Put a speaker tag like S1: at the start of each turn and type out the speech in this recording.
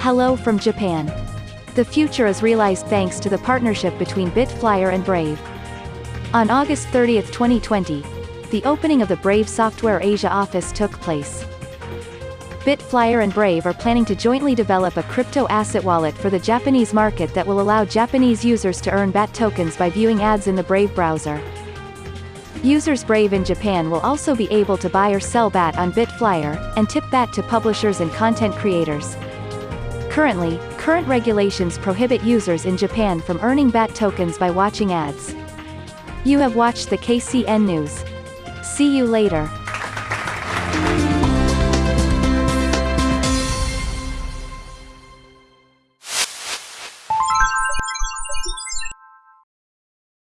S1: Hello from Japan. The future is realized thanks to the partnership between Bitflyer and Brave. On August 30, 2020, the opening of the Brave Software Asia office took place. Bitflyer and Brave are planning to jointly develop a crypto asset wallet for the Japanese market that will allow Japanese users to earn BAT tokens by viewing ads in the Brave browser. Users Brave in Japan will also be able to buy or sell BAT on Bitflyer, and tip BAT to publishers and content creators. Currently, current regulations prohibit users in Japan from earning BAT tokens by watching ads. You have watched the KCN News. See you later.